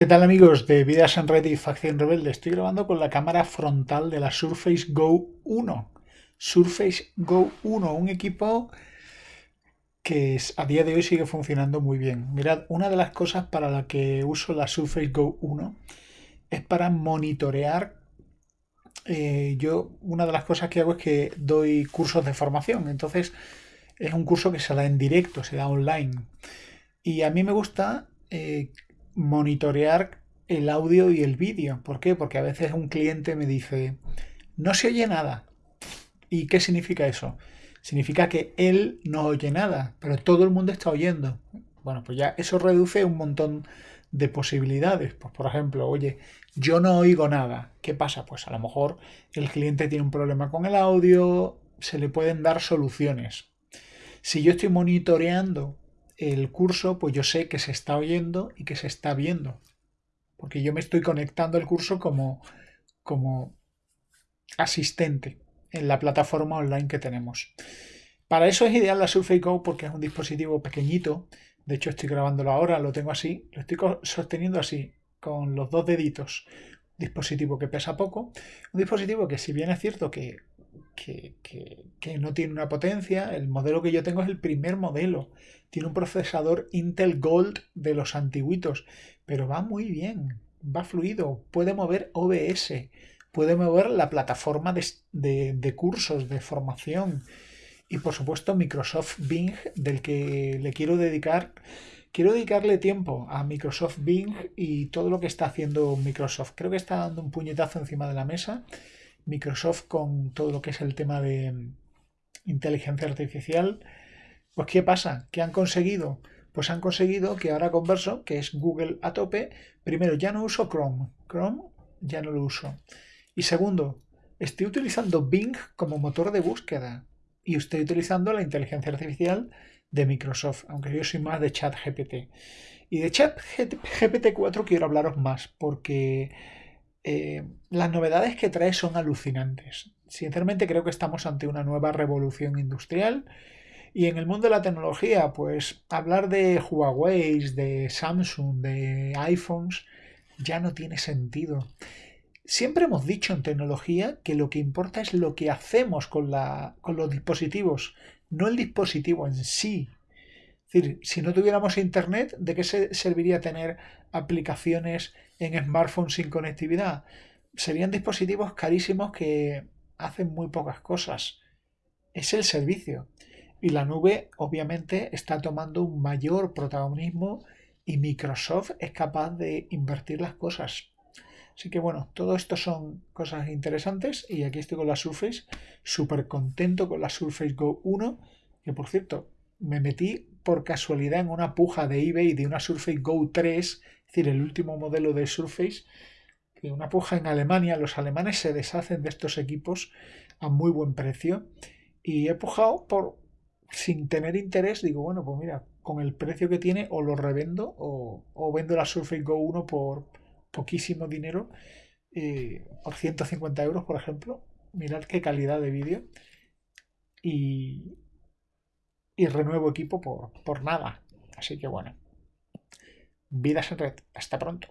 ¿Qué tal amigos de Vidas en Red y Facción Rebelde? Estoy grabando con la cámara frontal de la Surface Go 1. Surface Go 1, un equipo que a día de hoy sigue funcionando muy bien. Mirad, una de las cosas para la que uso la Surface Go 1 es para monitorear. Eh, yo, una de las cosas que hago es que doy cursos de formación. Entonces, es un curso que se da en directo, se da online. Y a mí me gusta eh, monitorear el audio y el vídeo. ¿Por qué? Porque a veces un cliente me dice, no se oye nada. ¿Y qué significa eso? Significa que él no oye nada, pero todo el mundo está oyendo. Bueno, pues ya eso reduce un montón de posibilidades. Pues por ejemplo, oye, yo no oigo nada. ¿Qué pasa? Pues a lo mejor el cliente tiene un problema con el audio, se le pueden dar soluciones. Si yo estoy monitoreando el curso, pues yo sé que se está oyendo y que se está viendo. Porque yo me estoy conectando al curso como, como asistente en la plataforma online que tenemos. Para eso es ideal la Surface Go porque es un dispositivo pequeñito. De hecho, estoy grabándolo ahora, lo tengo así, lo estoy sosteniendo así, con los dos deditos. Dispositivo que pesa poco. Un dispositivo que si bien es cierto que que, no tiene una potencia. El modelo que yo tengo es el primer modelo. Tiene un procesador Intel Gold de los antiguitos, pero va muy bien, va fluido, puede mover OBS, puede mover la plataforma de, cursos, de formación y por supuesto Microsoft Bing del que le quiero dedicar quiero dedicarle tiempo a Microsoft Bing y todo lo que está haciendo Microsoft. Creo que está dando un puñetazo encima de la mesa Microsoft con todo lo que es el tema de inteligencia artificial. Pues ¿qué pasa? ¿Qué han conseguido? Pues han conseguido que ahora converso, que es Google a tope, primero ya no uso Chrome, Chrome ya no lo uso. Y segundo, estoy utilizando Bing como motor de búsqueda y estoy utilizando la inteligencia artificial de Microsoft, aunque yo soy más de ChatGPT. Y de ChatGPT 4 quiero hablaros más porque eh, las novedades que trae son alucinantes. Sinceramente creo que estamos ante una nueva revolución industrial y en el mundo de la tecnología, pues hablar de Huawei, de Samsung, de iPhones, ya no tiene sentido. Siempre hemos dicho en tecnología que lo que importa es lo que hacemos con, los dispositivos, no el dispositivo en sí. Es decir, si no tuviéramos internet, ¿de qué se serviría tener aplicaciones en smartphones sin conectividad? Serían dispositivos carísimos que hacen muy pocas cosas. Es el servicio. Y la nube obviamente está tomando un mayor protagonismo y Microsoft es capaz de invertir las cosas. Así que bueno, todo esto son cosas interesantes y aquí estoy con la Surface, súper contento con la Surface Go 1, que por cierto, me metí por casualidad en una puja de eBay de una Surface Go 3, es decir, el último modelo de Surface, que una puja en Alemania, los alemanes se deshacen de estos equipos a muy buen precio y he pujado por sin tener interés, digo, bueno, pues mira, con el precio que tiene o lo revendo o, vendo la Surface Go 1 por poquísimo dinero, eh, por 150 euros, por ejemplo. Mirad qué calidad de vídeo. Y, y renuevo equipo por, por nada. Así que bueno, vidas en red. Hasta pronto.